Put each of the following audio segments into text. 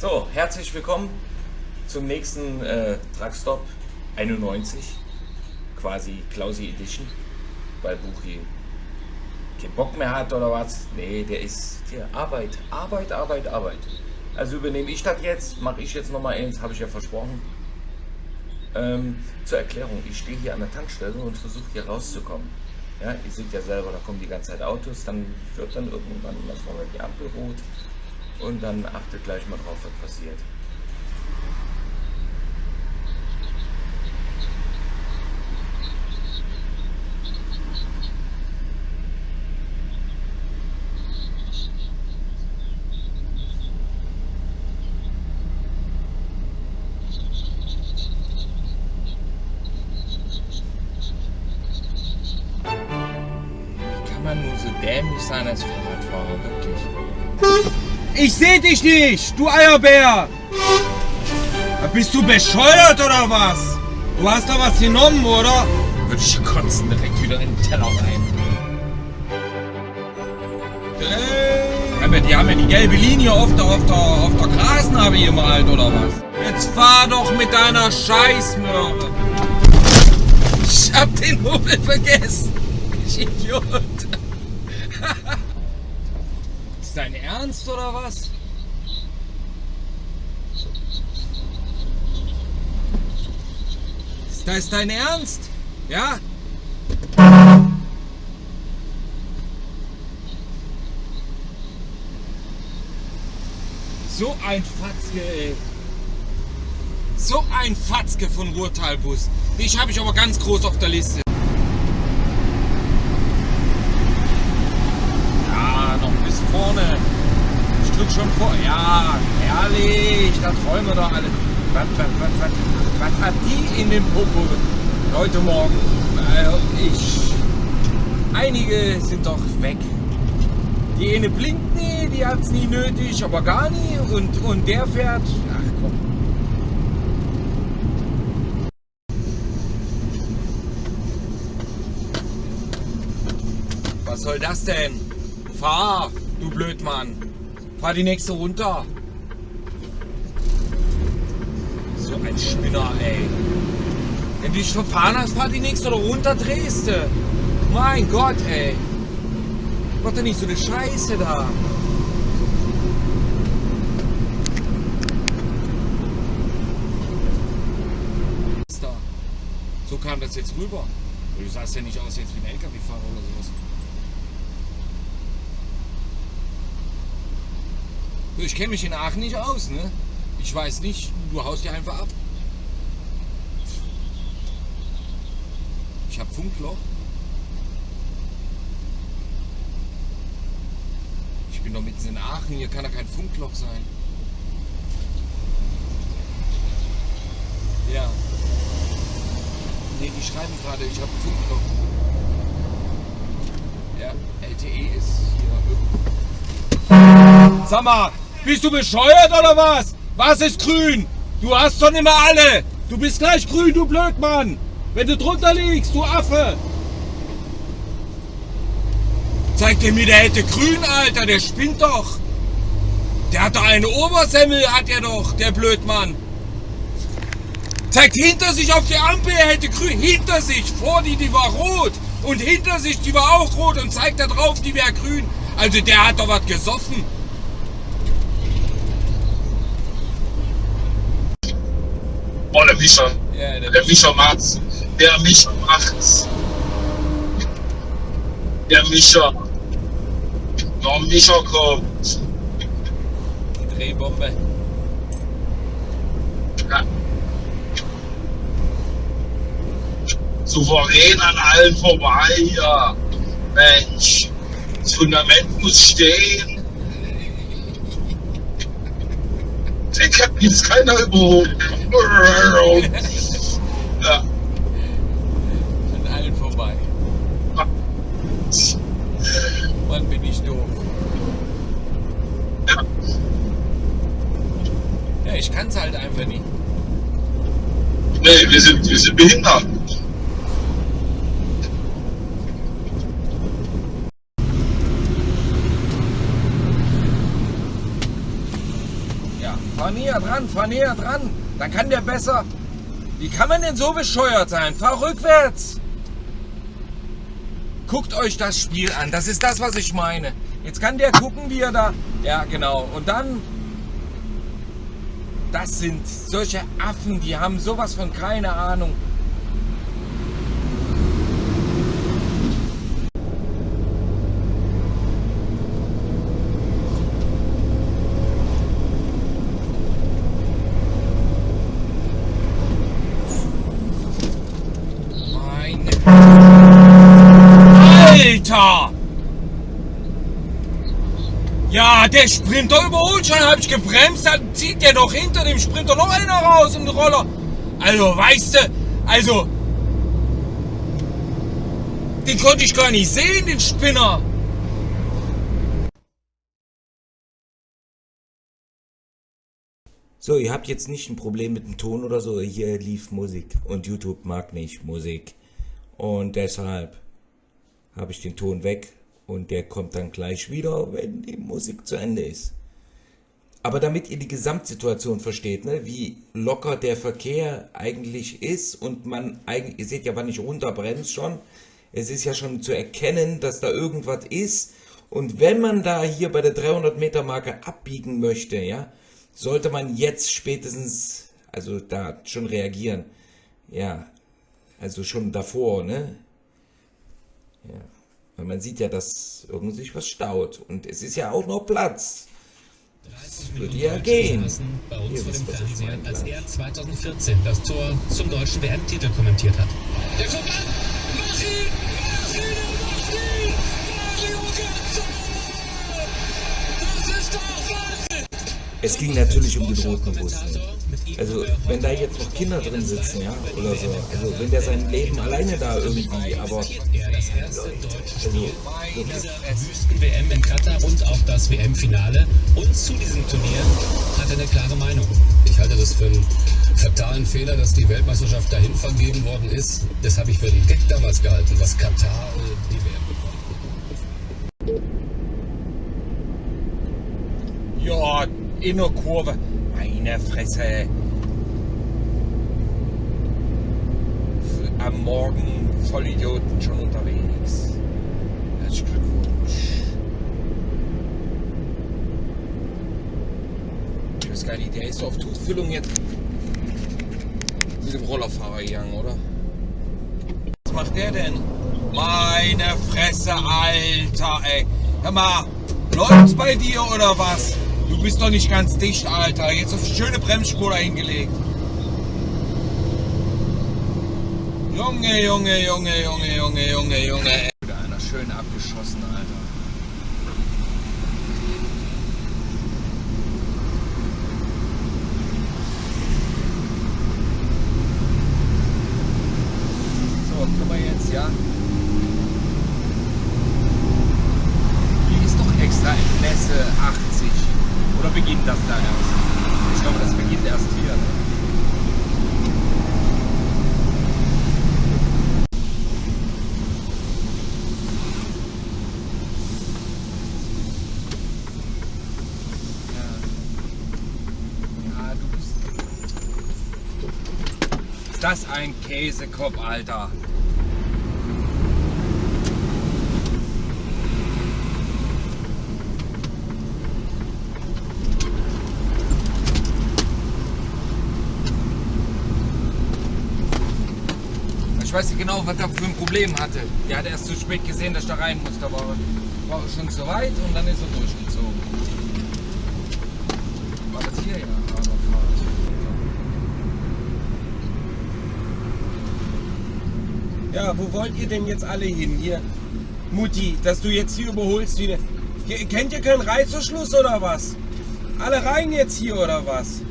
So, herzlich willkommen zum nächsten äh, Truckstop 91, quasi Klausi Edition, weil Buchi keinen Bock mehr hat oder was. Nee, der ist hier Arbeit, Arbeit, Arbeit, Arbeit. Also übernehme ich das jetzt, mache ich jetzt nochmal eins, habe ich ja versprochen. Ähm, zur Erklärung, ich stehe hier an der Tankstelle und versuche hier rauszukommen. Ja, ihr seht ja selber, da kommen die ganze Zeit Autos, dann wird dann irgendwann was die Ampel rot und dann achtet gleich mal drauf, was passiert. Dich nicht, du Eierbär! Bist du bescheuert oder was? Du hast da was genommen, oder? Würde ich kotzen direkt wieder in den Teller rein. Aber die haben ja die gelbe Linie auf der, auf der, auf der Grasnarbe gemalt, oder was? Jetzt fahr doch mit deiner Scheißmöhre. Ich hab den Hobel vergessen. Ich Idiot. Ist dein Ernst oder was? Ist das dein Ernst? Ja? So ein Fatzke, ey. So ein Fatzke von Ruhrtalbus. Dich habe ich aber ganz groß auf der Liste. Ja, noch bis vorne. Ich drück schon vor. Ja, herrlich. Da träumen wir doch alle. Was, was, was, was, was hat die in dem Popo heute Morgen? Also ich. Einige sind doch weg. Die eine blinkt nie, die hat es nie nötig, aber gar nie. Und, und der fährt. Ach komm. Was soll das denn? Fahr, du Blödmann. Fahr die nächste runter. So ein Spinner, ey. Wenn du dich verfahren hast, fahr die nächste oder runter, drehst du. Mein Gott, ey. Mach doch nicht so eine Scheiße da. So kam das jetzt rüber. Du sahst ja nicht aus jetzt wie ein LKW-Fahrer oder sowas. Ich kenne mich in Aachen nicht aus, ne? Ich weiß nicht, du haust dich einfach ab. Ich hab Funkloch. Ich bin doch mitten in Aachen, hier kann doch kein Funkloch sein. Ja. Nee, die schreiben gerade, ich habe Funkloch. Ja, LTE ist hier. Sag mal, bist du bescheuert oder was? Was ist grün? Du hast nicht mehr alle. Du bist gleich grün, du Blödmann. Wenn du drunter liegst, du Affe. Zeig dir mir, der hätte grün, Alter. Der spinnt doch. Der hat doch eine Obersemmel, hat er doch, der Blödmann. Zeigt hinter sich auf die Ampel, er hätte grün. Hinter sich, vor die, die war rot. Und hinter sich, die war auch rot. Und zeigt da drauf, die wäre grün. Also der hat doch was gesoffen. Boah, der Mischer. Ja, der Der Mischer macht's. Der Mischer macht's. Der Mischer. Der Mischer kommt. Die Drehbombe. Ja. Souverän an allen vorbei, ja. Mensch. Das Fundament muss stehen. Den kann jetzt keiner überholen. Ja. An allen vorbei. Mann, bin ich doof. Ja. Ja, ich kann's halt einfach nicht. Nee, wir sind, wir sind behindert. Ja, fahr näher dran, fahr näher dran. Dann kann der besser. Wie kann man denn so bescheuert sein? Fahr rückwärts. Guckt euch das Spiel an. Das ist das, was ich meine. Jetzt kann der gucken, wie er da... Ja, genau. Und dann... Das sind solche Affen, die haben sowas von keine Ahnung. Meine... Alter! Ja, der Sprinter überholt schon, hab ich gebremst, dann zieht der doch hinter dem Sprinter noch einer raus im Roller. Also, weißt du, also, den konnte ich gar nicht sehen, den Spinner. So, ihr habt jetzt nicht ein Problem mit dem Ton oder so. Hier lief Musik und YouTube mag nicht Musik. Und deshalb habe ich den Ton weg und der kommt dann gleich wieder, wenn die Musik zu Ende ist. Aber damit ihr die Gesamtsituation versteht, ne, wie locker der Verkehr eigentlich ist und man eigentlich, ihr seht ja, wann ich runterbremst schon, es ist ja schon zu erkennen, dass da irgendwas ist und wenn man da hier bei der 300 Meter Marke abbiegen möchte, ja, sollte man jetzt spätestens, also da schon reagieren, ja, also schon davor, ne, ja. Weil man sieht ja, dass irgendwie sich was staut. Und es ist ja auch noch Platz. Das würde ja gehen. Bei uns vor dem Fernseher, als er 2014 das Tor zum deutschen WM-Titel kommentiert hat. Der kommt an! Mach ihn! Mach ihn! Mach ihn! Mario Götze! Das ist doch Wahnsinn! Es ging natürlich um den roten Bus. Also, wenn da jetzt noch Kinder drin sitzen, ja, oder so. Also, wenn der sein Leben alleine da irgendwie, aber. Er das erste deutsche Also, wirklich. dieser Wüsten-WM in Katar und auch das WM-Finale. Und zu diesem Turnier hat er eine klare Meinung. Ich halte das für einen fatalen Fehler, dass die Weltmeisterschaft dahin vergeben worden ist. Das habe ich für einen Gag damals gehalten, was Katar äh, die WM bekommt. Ja, in der Kurve. Meine Fresse. Am Morgen Vollidioten schon unterwegs. Herzlichen Glückwunsch. Ich weiß gar der ist auf Tuchfüllung jetzt mit dem Rollerfahrer gegangen, oder? Was macht der denn? Meine Fresse, Alter, ey. Hör mal, läuft's bei dir oder was? Du bist doch nicht ganz dicht, Alter. Jetzt auf schöne Bremsspur hingelegt. Junge, Junge, Junge, Junge, Junge, Junge, Junge. Wieder einer schön abgeschossen, Alter. So, können wir jetzt, ja? Hier ist doch extra in Messe 80. Oder beginnt das da erst? Ich glaube, das beginnt erst hier. Ne? Ja. Ja, du bist. Ist das ein Käsekopf, Alter? Ich weiß nicht genau, was er für ein Problem hatte. Der hat erst zu spät gesehen, dass ich da rein musste, aber war schon zu weit und dann ist er durchgezogen. War das hier ja? Aberfahrt. Ja, wo wollt ihr denn jetzt alle hin? Hier, Mutti, dass du jetzt hier überholst wie eine... Ke- Kennt ihr keinen Reißverschluss oder was? Alle rein jetzt hier oder was?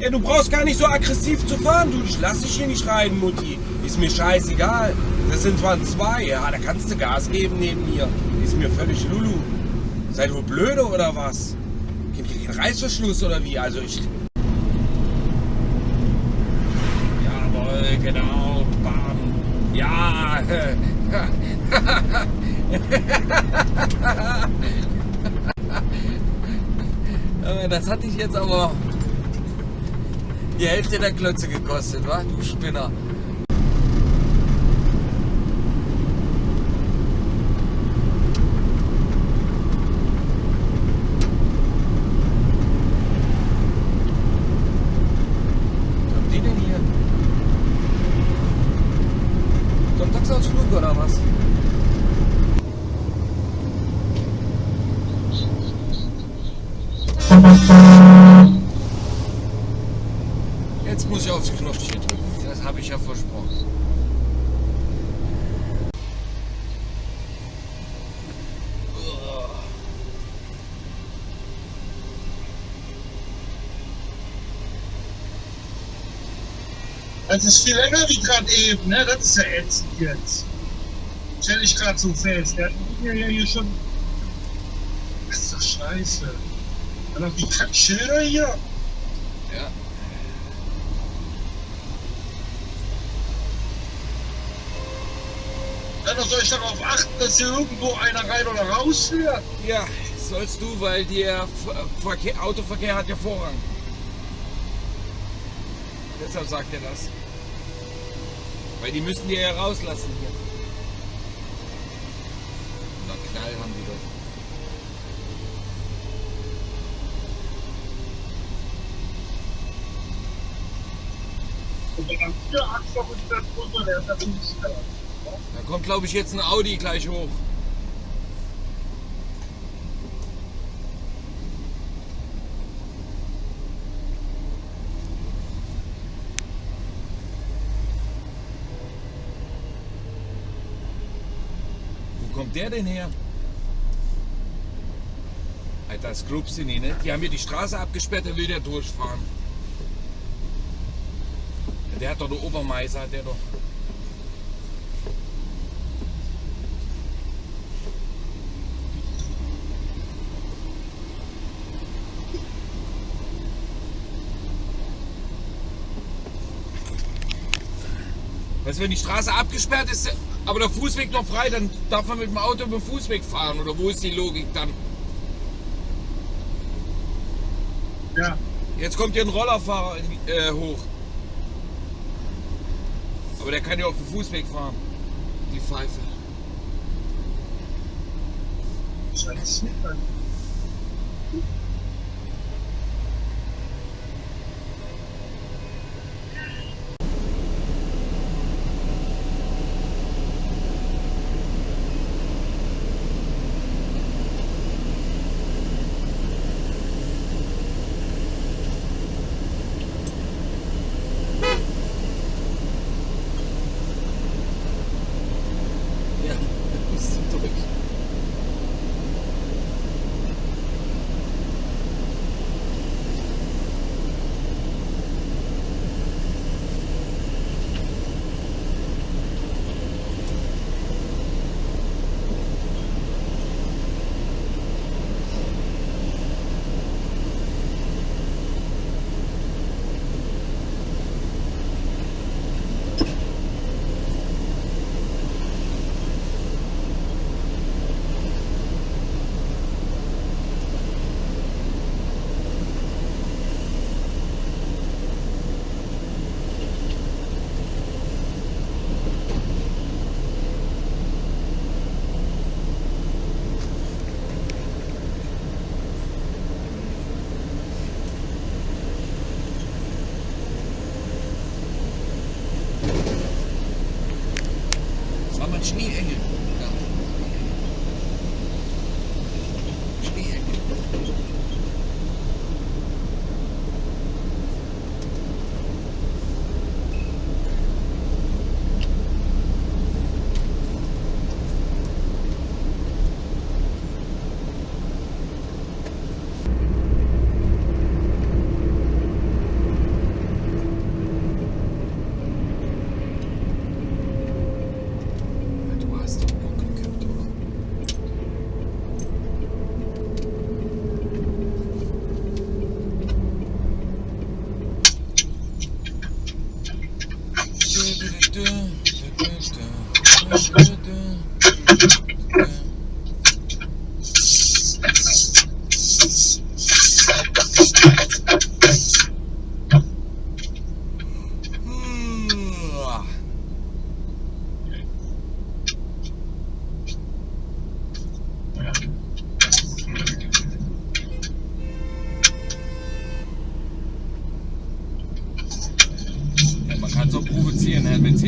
Ja, du brauchst gar nicht so aggressiv zu fahren, du. Ich lass dich hier nicht rein, Mutti. Ist mir scheißegal. Das sind zwar zwei, ja, da kannst du Gas geben neben mir. Ist mir völlig Lulu. Seid ihr blöde oder was? Kennt ihr keinen Reißverschluss oder wie? Also ich. Genau. Bam. Ja. Äh, Das hat dich jetzt aber die Hälfte der Klötze gekostet, wa? Du Spinner. Was haben die denn hier? Sonntagsausflug oder was? Jetzt muss ich aufs Knopfchen drücken. Das habe ich ja versprochen. Das ist viel länger wie gerade eben, ne? Das ist ja ätzend jetzt. Stell ich gerade so fest. Der hat mir ja hier schon. Das ist doch scheiße. Dann noch die Kackschilder hier. Ja. Dann soll ich darauf achten, dass hier irgendwo einer rein oder raus fährt. Ja, sollst du, weil der Ver- Verkehr, Autoverkehr hat ja Vorrang. Deshalb sagt er das. Weil die müssen die ja rauslassen hier. Na Knall haben die doch. Und dann vier Achser und das runter, der ist ja wirklich schneller. Da kommt, glaube ich, jetzt ein Audi gleich hoch. Wo kommt der denn her? Alter, das glaubst du nicht, ne? Die haben hier die Straße abgesperrt, da will der durchfahren. Der hat doch der Obermeister, hat der doch. Weißt du, wenn die Straße abgesperrt ist, aber der Fußweg noch frei, dann darf man mit dem Auto über den Fußweg fahren. Oder wo ist die Logik dann? Ja. Jetzt kommt hier ein Rollerfahrer äh, hoch. Aber der kann ja auf dem Fußweg fahren. Die Pfeife. Scheiße. Ja, ist durch. Schneeengel. Du hast doch Bock gehabt, oder?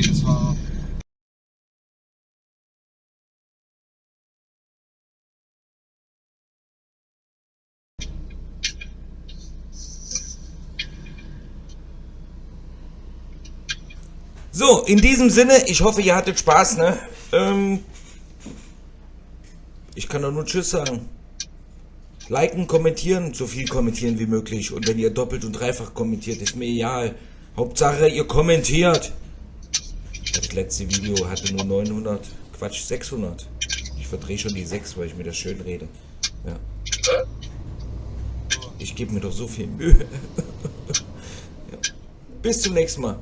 das war. So, in diesem Sinne, ich hoffe, ihr hattet Spaß, ne? Ähm, ich kann doch nur Tschüss sagen. Liken, kommentieren, so viel kommentieren wie möglich. Und wenn ihr doppelt und dreifach kommentiert, ist mir egal. Hauptsache, ihr kommentiert. Das letzte Video hatte nur 900, Quatsch, 600. Ich verdrehe schon die 6, weil ich mir das schön rede. Ja. Ich gebe mir doch so viel Mühe. ja. Bis zum nächsten Mal.